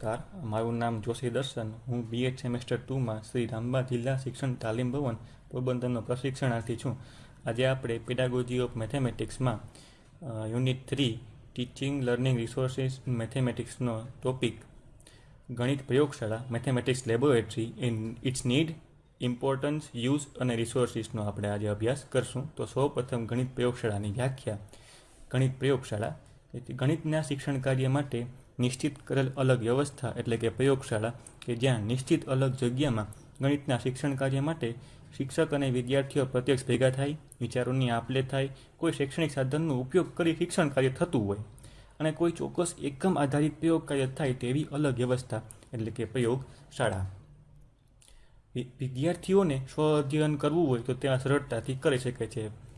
નમસ્કાર, મારું નામ જોશી દર્શન. હું બીએડ સેમેસ્ટર ટુમાં શ્રી રામબા જિલ્લા શિક્ષણ તાલીમ ભવન પોરબંદરનો પ્રશિક્ષણાર્થી છું. આજે આપણે pedagogy of મેથેમેટિક્સમાં unit three teaching learning resources મેથેમેટિક્સનો topic ગણિત પ્રયોગશાળા mathematics laboratory in its need importance use અને રિસોર્સિસનો આપણે આજે અભ્યાસ કરશું. તો સૌ પ્રથમ ગણિત પ્રયોગશાળાની વ્યાખ્યા. ગણિત પ્રયોગશાળા ગણિતના શિક્ષણ કાર્ય માટે નિશ્ચિત કરેલ અલગ વ્યવસ્થા એટલે કે પ્રયોગશાળા કે જ્યાં નિશ્ચિત અલગ જગ્યામાં ગણિતના શિક્ષણ કાર્ય માટે શિક્ષક અને વિદ્યાર્થીઓ પ્રત્યક્ષ ભેગા થાય, વિચારોની આપલે થાય, કોઈ શૈક્ષણિક સાધનનો ઉપયોગ કરી શિક્ષણ કાર્ય થતું હોય અને કોઈ ચોક્કસ એકમ આધારિત પ્રયોગ કાર્ય થાય તેવી અલગ વ્યવસ્થા એટલે કે પ્રયોગશાળા. વિદ્યાર્થીઓને સ્વ અધ્યયન કરવું હોય તો ત્યાં સરળતાથી કરી શકે છે.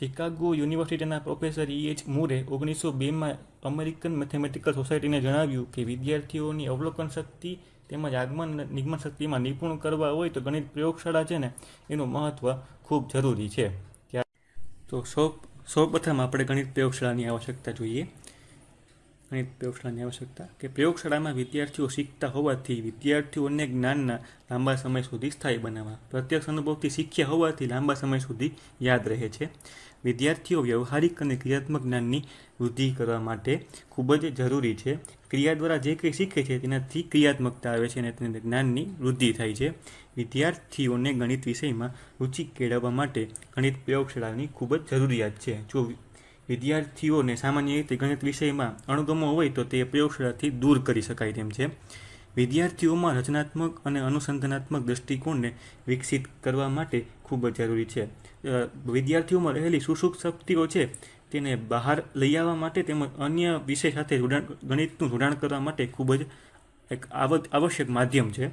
શિકાગો યુનિવર્સિટીના પ્રોફેસર ઈ એચ મૂરે ઓગણીસો બેમાં અમેરિકન મેથેમેટિકલ સોસાયટીને જણાવ્યું કે વિદ્યાર્થીઓની અવલોકન શક્તિ તેમજ આગમન નિગમન શક્તિમાં નિપુણ કરવા હોય તો ગણિત પ્રયોગશાળા છે ને, એનું મહત્ત્વ ખૂબ જરૂરી છે. તો સૌ સૌપ્રથમ આપણે ગણિત પ્રયોગશાળાની આવશ્યકતા જોઈએ. ગણિત પ્રયોગશાળાની આવશ્યકતા કે પ્રયોગશાળામાં વિદ્યાર્થીઓ શીખતા હોવાથી વિદ્યાર્થીઓને જ્ઞાનના લાંબા સમય સુધી સ્થાયી બનાવવા. પ્રત્યક્ષ અનુભવથી શીખ્યા હોવાથી લાંબા સમય સુધી યાદ રહે છે. વિદ્યાર્થીઓ વ્યવહારિક અને ક્રિયાત્મક જ્ઞાનની વૃદ્ધિ કરવા માટે ખૂબ જ જરૂરી છે. ક્રિયા દ્વારા જે કંઈ શીખે છે તેનાથી ક્રિયાત્મકતા આવે છે અને તેને જ્ઞાનની વૃદ્ધિ થાય છે. વિદ્યાર્થીઓને ગણિત વિષયમાં રુચિ કેળવવા માટે ગણિત પ્રયોગશાળાની ખૂબ જ જરૂરિયાત છે. જો વિદ્યાર્થીઓને સામાન્ય રીતે ગણિત વિષયમાં અણગમો હોય તો તે પ્રયોગશાળાથી દૂર કરી શકાય તેમ છે. વિદ્યાર્થીઓમાં રચનાત્મક અને અનુસંધાનાત્મક દૃષ્ટિકોણને વિકસિત કરવા માટે ખૂબ જ જરૂરી છે. વિદ્યાર્થીઓમાં રહેલી સુસુક શક્તિઓ છે તેને બહાર લઈ આવવા માટે તેમજ અન્ય વિષય સાથે જોડાણ, ગણિતનું જોડાણ કરવા માટે ખૂબ જ એક આવશ્યક માધ્યમ છે.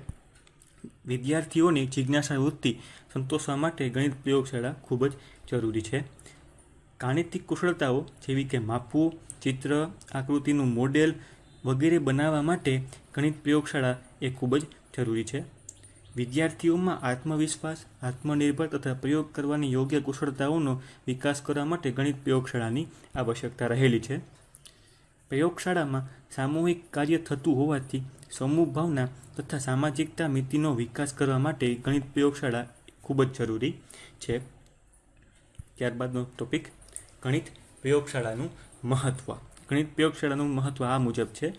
વિદ્યાર્થીઓની જિજ્ઞાસા વૃત્તિ સંતોષવા માટે ગણિત પ્રયોગશાળા ખૂબ જ જરૂરી છે. ગાણિતિક કુશળતાઓ જેવી કે માપવું, ચિત્ર, આકૃતિનું મોડેલ વગેરે બનાવવા માટે ગણિત પ્રયોગશાળા એ ખૂબ જ જરૂરી છે. વિદ્યાર્થીઓમાં આત્મવિશ્વાસ, આત્મનિર્ભર તથા પ્રયોગ કરવાની યોગ્ય કુશળતાઓનો વિકાસ કરવા માટે ગણિત પ્રયોગશાળાની આવશ્યકતા રહેલી છે. પ્રયોગશાળામાં સામૂહિક કાર્ય થતું હોવાથી સમૂહ ભાવના તથા સામાજિકતા મિતિનો વિકાસ કરવા માટે ગણિત પ્રયોગશાળા ખૂબ જ જરૂરી છે. ત્યારબાદનો ટોપિક ગણિત પ્રયોગશાળાનું મહત્ત્વ ગણિત પ્રયોગશાળાનું મહત્ત્વ આ મુજબ છે.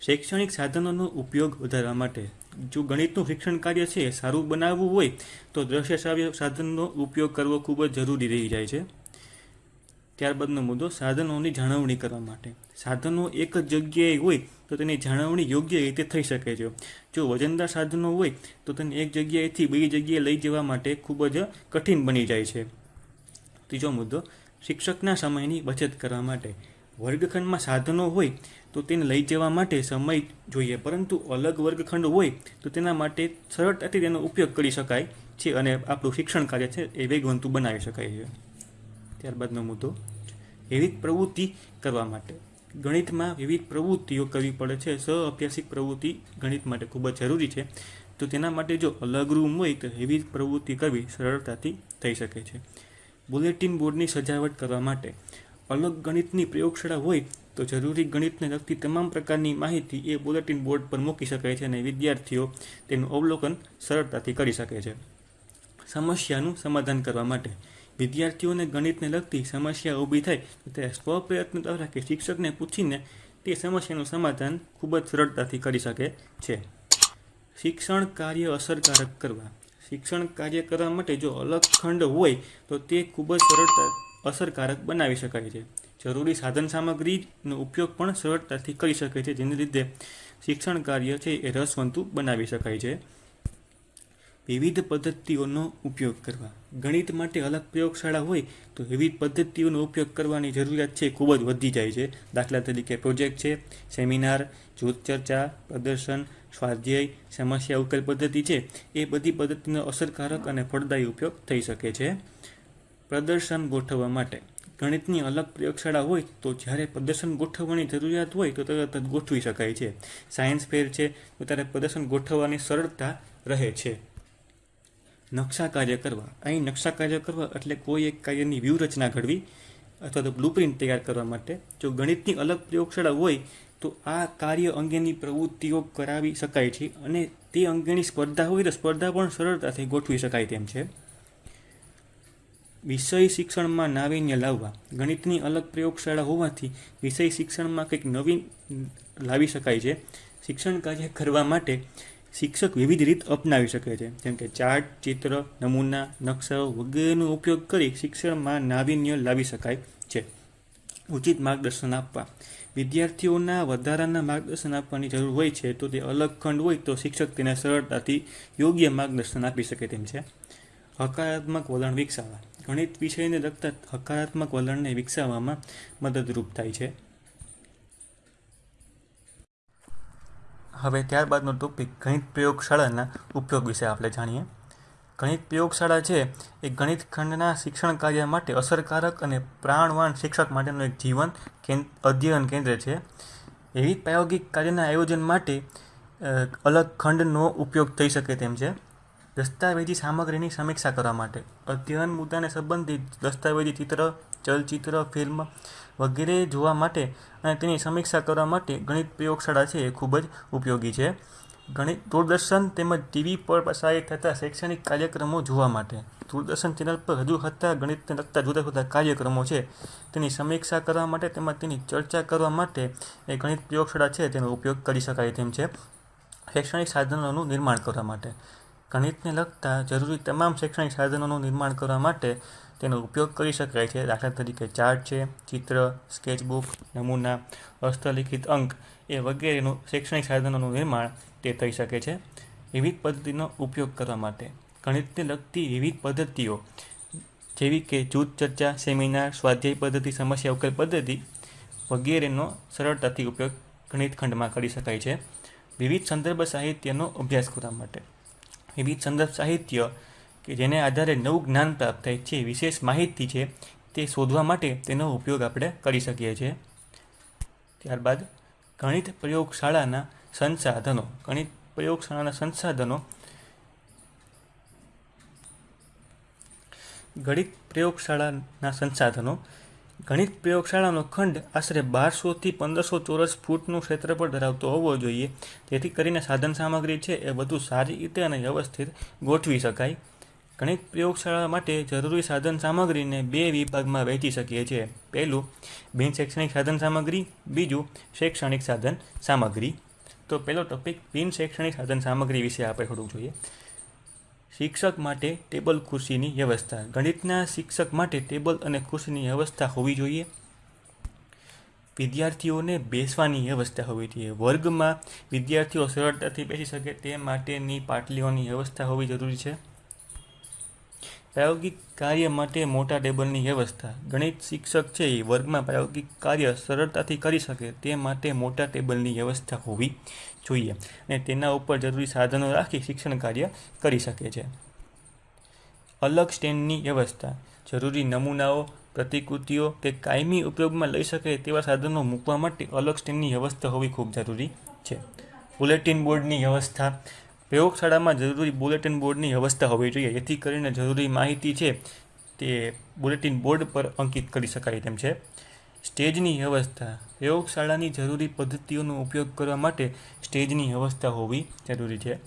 શૈક્ષણિક સાધનોનો ઉપયોગ વધારવા માટે જો ગણિતનું શિક્ષણ કાર્ય છે, સારું બનાવવું હોય, તો દ્રશ્ય શ્રાવ્ય સાધનનો ઉપયોગ કરવો ખૂબ જ જરૂરી રહી જાય છે. ત્યારબાદનો મુદ્દો, સાધનોની જાળવણી કરવા માટે. સાધનો એક જ જગ્યાએ હોય, તો તેની જાળવણી યોગ્ય રીતે થઈ શકે છે. જો વજનદાર સાધનો હોય, તો તેને એક જગ્યાએથી બીજી જગ્યાએ લઈ જવા માટે ખૂબ જ કઠિન બની જાય છે. ત્રીજો મુદ્દો શિક્ષકના સમયની બચત કરવા માટે. વર્ગખંડમાં સાધનો હોય તો તેને લઈ જવા માટે સમય જોઈએ, પરંતુ અલગ વર્ગખંડ હોય તો તેના માટે સરળતાથી તેનો ઉપયોગ કરી શકાય છે અને આપણું શિક્ષણ કાર્ય છે એ વેગવંતું બનાવી શકાય છે. ત્યારબાદનો મુદ્દો, વિવિધ પ્રવૃત્તિ કરવા માટે. ગણિતમાં વિવિધ પ્રવૃત્તિઓ કરવી પડે છે. સહ અભ્યાસિક પ્રવૃત્તિ ગણિત માટે ખૂબ જ જરૂરી છે. તો તેના માટે જો અલગ રૂમ હોય તો વિવિધ પ્રવૃત્તિ કરવી સરળતાથી થઈ શકે છે. બુલેટિન બોર્ડની સજાવટ કરવા માટે. અલગ ગણિતની પ્રયોગશાળા હોય તો જરૂરી ગણિતને લગતી તમામ પ્રકારની માહિતી એ બુલેટિન બોર્ડ પર મૂકી શકાય છે અને વિદ્યાર્થીઓ તેનું અવલોકન સરળતાથી કરી શકે છે. સમસ્યાનું સમાધાન કરવા માટે. વિદ્યાર્થીઓને ગણિતને લગતી સમસ્યા ઊભી થાય તો તે સ્વપ્રયત્ન દ્વારા કે શિક્ષકને પૂછીને તે સમસ્યાનું સમાધાન ખૂબ જ સરળતાથી કરી શકે છે. શિક્ષણ કાર્ય અસરકારક કરવા. શિક્ષણ કાર્ય કરવા માટે જો અલગ ખંડ હોય, તો તે ખૂબ જ સરળતા, અસરકારક બનાવી શકાય છે. જરૂરી સાધન સામગ્રીનો ઉપયોગ પણ સરળતાથી કરી શકે છે, જેને લીધે શિક્ષણ કાર્ય છે એ રસવંતુ બનાવી શકાય છે. વિવિધ પદ્ધતિઓનો ઉપયોગ કરવા. ગણિત માટે અલગ પ્રયોગશાળા હોય તો વિવિધ પદ્ધતિઓનો ઉપયોગ કરવાની જરૂરિયાત છે ખૂબ જ વધી જાય છે. દાખલા તરીકે પ્રોજેક્ટ છે, સેમિનાર, જૂથ ચર્ચા, પ્રદર્શન, સ્વાધ્યાય, સમસ્યા ઉકેલ પદ્ધતિ છે. એ બધી પદ્ધતિનો અસરકારક અને ફળદાયી ઉપયોગ થઈ શકે છે. પ્રદર્શન ગોઠવવા માટે. ગણિતની અલગ પ્રયોગશાળા હોય તો જ્યારે પ્રદર્શન ગોઠવવાની જરૂરિયાત હોય તો તરત જ ગોઠવી શકાય છે. સાયન્સ ફેર છે તો ત્યારે પ્રદર્શન ગોઠવવાની સરળતા રહે છે. નકશા કાર્ય કરવા. અહીં નકશા કાર્ય કરવા એટલે કોઈ એક કાર્યની વ્યૂહરચના ઘડવી અથવા તો બ્લુપ્રિન્ટ તૈયાર કરવા માટે. જો ગણિતની અલગ પ્રયોગશાળા હોય, તો આ કાર્ય અંગેની પ્રવૃત્તિઓ કરાવી શકાય છે અને તે અંગેની સ્પર્ધા હોય તો સ્પર્ધા પણ સરળતાથી ગોઠવી શકાય તેમ છે. વિષય શિક્ષણમાં નાવીન્ય લાવવા. ગણિતની અલગ પ્રયોગશાળા હોવાથી વિષય શિક્ષણમાં કંઈક નવીન લાવી શકાય છે. શિક્ષણ કાર્ય કરવા માટે શિક્ષક વિવિધ રીત અપનાવી શકે છે. જેમ કે ચાર્ટ, ચિત્ર, નમૂના નકશાઓ વગેરેનો ઉપયોગ કરી શિક્ષણમાં નાવીન્ય લાવી શકાય છે. ઉચિત માર્ગદર્શન આપવા. વિદ્યાર્થીઓના વધારાના માર્ગદર્શન આપવાની જરૂર હોય છે તો તે અલગ ખંડ હોય તો શિક્ષક તેને સરળતાથી યોગ્ય માર્ગદર્શન આપી શકે તેમ છે. હકારાત્મક વલણ વિકસાવવા. ગણિત વિષયને લગતા હકારાત્મક વલણને વિકસાવવામાં મદદરૂપ થાય છે. હવે ત્યારબાદનો ટોપિક ગણિત પ્રયોગશાળાના ઉપયોગ વિશે આપણે જાણીએ. ગણિત પ્રયોગશાળા છે એ ગણિત ખંડના શિક્ષણ કાર્ય માટે અસરકારક અને પ્રાણવાન શિક્ષક માટેનું એક જીવન અધ્યયન કેન્દ્ર છે. એવી પ્રાયોગિક કાર્યના આયોજન માટે અલગ ખંડનો ઉપયોગ થઈ શકે તેમ છે. દસ્તાવેજી સામગ્રીની સમીક્ષા કરવા માટે, અધ્યયન મુદ્દાને સંબંધિત દસ્તાવેજી ચિત્ર ચલચિત્ર, ફિલ્મ વગેરે જોવા માટે અને તેની સમીક્ષા કરવા માટે ગણિત પ્રયોગશાળા છે એ ખૂબ જ ઉપયોગી છે. ગણિત દૂરદર્શન તેમજ ટીવી પર પ્રસારિત થતા શૈક્ષણિક કાર્યક્રમો જોવા માટે. દૂરદર્શન ચેનલ પર રજૂ થતા ગણિતને લગતા જુદા જુદા કાર્યક્રમો છે. તેની સમીક્ષા કરવા માટે તેમજ તેની ચર્ચા કરવા માટે એ ગણિત પ્રયોગશાળા છે તેનો ઉપયોગ કરી શકાય તેમ છે. શૈક્ષણિક સાધનોનું નિર્માણ કરવા માટે. ગણિતને લગતા જરૂરી તમામ શૈક્ષણિક સાધનોનું નિર્માણ કરવા માટે તેનો ઉપયોગ કરી શકાય છે. દાખલા તરીકે ચાર્ટ છે, ચિત્ર, સ્કેચબુક, નમૂના, હસ્તલિખિત અંક એ વગેરેનું શૈક્ષણિક સાધનોનું નિર્માણ તે થઈ શકે છે. વિવિધ પદ્ધતિનો ઉપયોગ કરવા માટે ગણિતને લગતી વિવિધ પદ્ધતિઓ જેવી કે જૂથ ચર્ચા, સેમિનાર, સ્વાધ્યાય પદ્ધતિ, સમસ્યા ઉકેલ પદ્ધતિ વગેરેનો સરળતાથી ઉપયોગ ગણિત ખંડમાં કરી શકાય છે. વિવિધ સંદર્ભ સાહિત્યનો અભ્યાસ કરવા માટે વિવિધ સંદર્ભ સાહિત્ય કે જેને આધારે નવું જ્ઞાન પ્રાપ્ત થાય છે, વિશેષ માહિતી છે, તે શોધવા માટે તેનો ઉપયોગ આપણે કરી શકીએ છીએ. ત્યારબાદ ગણિત પ્રયોગશાળાના સંસાધનો. ગણિત પ્રયોગશાળાના સંસાધનો. ગણિત પ્રયોગશાળાના સંસાધનો. ગણિત પ્રયોગશાળાનો ખંડ આશરે બારસોથી પંદરસો ચોરસ ફૂટનું ક્ષેત્રફળ ધરાવતો હોવો જોઈએ. જેથી કરીને સાધન સામગ્રી છે એ વધુ સારી રીતે અને વ્યવસ્થિત ગોઠવી શકાય. ગણિત પ્રયોગશાળા માટે જરૂરી સાધન સામગ્રીને બે વિભાગમાં વહેંચી શકીએ છીએ. પહેલું, બિન શૈક્ષણિક સાધન સામગ્રી, બીજું, શૈક્ષણિક સાધન સામગ્રી. તો પહેલો ટોપિક બિન શૈક્ષણિક સાધન સામગ્રી વિશે આપણે થોડુંક જોઈએ. શિક્ષક માટે ટેબલ ખુરશીની વ્યવસ્થા. ગણિતના શિક્ષક માટે ટેબલ અને ખુરશીની વ્યવસ્થા હોવી જોઈએ. વિદ્યાર્થીઓને બેસવાની વ્યવસ્થા હોવી જોઈએ. વર્ગમાં વિદ્યાર્થીઓ સરળતાથી બેસી શકે તે માટેની પાટલીઓની વ્યવસ્થા હોવી જરૂરી છે. પ્રાયોગિક કાર્ય માટે મોટા ટેબલની વ્યવસ્થા. ગણિત શિક્ષક છે એ વર્ગમાં પ્રાયોગિક કાર્ય સરળતાથી કરી શકે તે માટે મોટા ટેબલની વ્યવસ્થા હોવી જોઈએ અને તેના ઉપર જરૂરી સાધનો રાખી શિક્ષણ કાર્ય કરી શકે છે. અલગ સ્ટેન્ડની વ્યવસ્થા. જરૂરી નમૂનાઓ, પ્રતિકૃતિઓ કે કાયમી ઉપયોગમાં લઈ શકે તેવા સાધનો મૂકવા માટે અલગ સ્ટેન્ડની વ્યવસ્થા હોવી ખૂબ જરૂરી છે. બુલેટિન બોર્ડની વ્યવસ્થા. પ્રયોગશાળામાં જરૂરી બુલેટિન બોર્ડની વ્યવસ્થા હોવી જોઈએ. જેથી કરીને જરૂરી માહિતી છે તે બુલેટિન બોર્ડ પર અંકિત કરી શકાય તેમ છે. સ્ટેજની વ્યવસ્થા. પ્રયોગશાળાની જરૂરી પદ્ધતિઓનો ઉપયોગ કરવા માટે સ્ટેજની વ્યવસ્થા હોવી જરૂરી છે.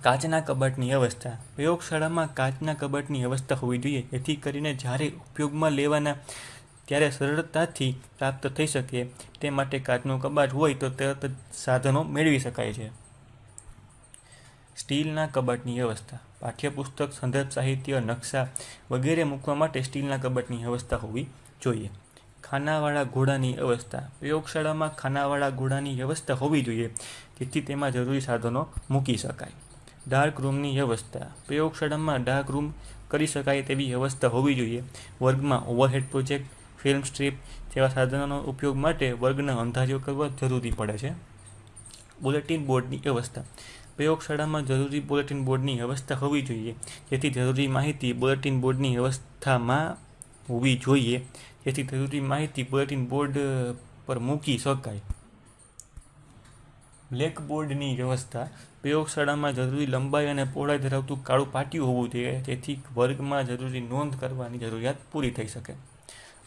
કાચના કબાટની વ્યવસ્થા. પ્રયોગશાળામાં કાચના કબાટની વ્યવસ્થા હોવી જોઈએ. જેથી કરીને જ્યારે ઉપયોગમાં લેવાના ત્યારે સરળતાથી પ્રાપ્ત થઈ શકે તે માટે કાચનું કબાટ હોય તો તરત જ સાધનો મેળવી શકાય છે. સ્ટીલના કબાટની વ્યવસ્થા, પાઠ્યપુસ્તક, સંદર્ભ સાહિત્ય, નકશા વગેરે મૂકવા માટે સ્ટીલના કબાટની વ્યવસ્થા હોવી જોઈએ. ખાનાવાળા ઘોડાની વ્યવસ્થા, પ્રયોગશાળામાં ખાનાવાળા ઘોડાની વ્યવસ્થા હોવી જોઈએ, જેથી તેમાં જરૂરી સાધનો મૂકી શકાય. ડાર્ક રૂમની વ્યવસ્થા, પ્રયોગશાળામાં ડાર્ક રૂમ કરી શકાય તેવી વ્યવસ્થા હોવી જોઈએ. વર્ગમાં ઓવરહેડ પ્રોજેક્ટ, ફિલ્મ સ્ટ્રીપ જેવા સાધનોનો ઉપયોગ માટે વર્ગના અંધારીઓ કરવા જરૂરી પડે છે. બુલેટિન બોર્ડની વ્યવસ્થા પ્રયોગશાળામાં જરૂરી બુલેટિન બોર્ડની વ્યવસ્થા હોવી જોઈએ. જેથી જરૂરી માહિતી બુલેટિન બોર્ડની વ્યવસ્થામાં હોવી જોઈએ. જેથી જરૂરી માહિતી બુલેટિન બોર્ડ પર મૂકી શકાય. બ્લેકબોર્ડની વ્યવસ્થા પ્રયોગશાળામાં જરૂરી લંબાઈ અને પહોળાઈ ધરાવતું કાળું પાટિયું હોવું જોઈએ. જેથી વર્ગમાં જરૂરી નોંધ કરવાની જરૂરિયાત પૂરી થઈ શકે.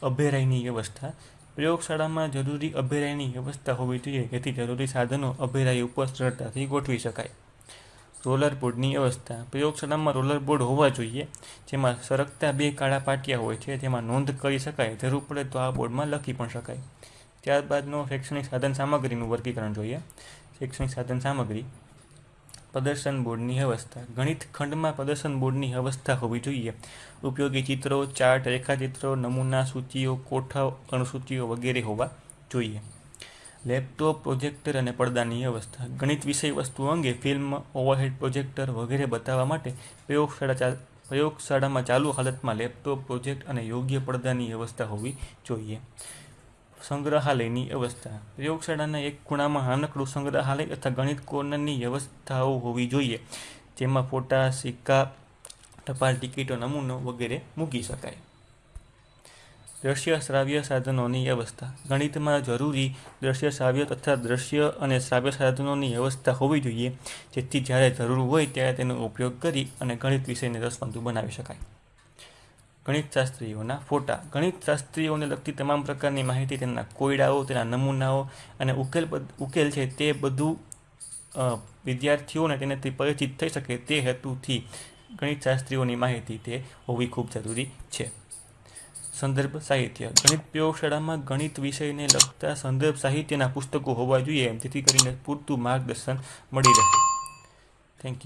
અભેરાઈની વ્યવસ્થા પ્રયોગશાળામાં જરૂરી અભેરાયની વ્યવસ્થા હોવી જોઈએ. જેથી જરૂરી સાધનો અભેરાય ઉપર સરળતાથી ગોઠવી શકાય. રોલર બોર્ડની વ્યવસ્થા પ્રયોગશાળામાં રોલર બોર્ડ હોવા જોઈએ, જેમાં સરકતા બે કાળા પાટિયા હોય છે, જેમાં નોંધ કરી શકાય. જરૂર પડે તો આ બોર્ડમાં લખી પણ શકાય. ત્યારબાદનો શૈક્ષણિક સાધન સામગ્રીનું વર્ગીકરણ જોઈએ. શૈક્ષણિક સાધન સામગ્રી. પ્રદર્શન બોર્ડની વ્યવસ્થા ગણિત ખંડમાં પ્રદર્શન બોર્ડની વ્યવસ્થા હોવી જોઈએ. ઉપયોગી ચિત્રો, ચાર્ટ, રેખાચિત્રો, નમૂના, સૂચિઓ કોઠા અણુસૂચિઓ વગેરે હોવા જોઈએ. લેપટોપ પ્રોજેક્ટર અને પડદાની વ્યવસ્થા. ગણિત વિષય વસ્તુઓ અંગે ફિલ્મ ઓવરહેડ પ્રોજેક્ટર વગેરે બતાવવા માટે પ્રયોગશાળા ચાલ પ્રયોગશાળામાં ચાલુ હાલતમાં લેપટોપ પ્રોજેક્ટ અને યોગ્ય પડદાની વ્યવસ્થા હોવી જોઈએ. સંગ્રહાલયની વ્યવસ્થા. પ્રયોગશાળાના એક ખૂણામાં નાનકડું સંગ્રહાલય અથવા ગણિત કોર્નરની વ્યવસ્થાઓ હોવી જોઈએ, જેમાં ફોટા, સિક્કા, ટપાલ ટિકિટો, નમૂનો વગેરે મૂકી શકાય. દ્રશ્ય શ્રાવ્ય સાધનોની વ્યવસ્થા. ગણિતમાં જરૂરી દ્રશ્ય શ્રાવ્ય તથા દ્રશ્ય અને શ્રાવ્ય સાધનોની વ્યવસ્થા હોવી જોઈએ, જેથી જ્યારે જરૂર હોય ત્યારે તેનો ઉપયોગ કરી અને ગણિત વિષયને રસવંતુ બનાવી શકાય. ગણિતશાસ્ત્રીઓના ફોટા. ગણિતશાસ્ત્રીઓને લગતી તમામ પ્રકારની માહિતી તેના કોયડાઓ, તેના નમૂનાઓ અને ઉકેલ ઉકેલ છે તે બધું વિદ્યાર્થીઓને તેનાથી પરિચિત થઈ શકે તે હેતુથી ગણિતશાસ્ત્રીઓની માહિતી તે હોવી ખૂબ જરૂરી છે. સંદર્ભ સાહિત્ય. ગણિત પ્રયોગશાળામાં ગણિત વિષયને લગતા સંદર્ભ સાહિત્યના પુસ્તકો હોવા જોઈએ. જેથી કરીને પૂરતું માર્ગદર્શન મળી રહે. Thank you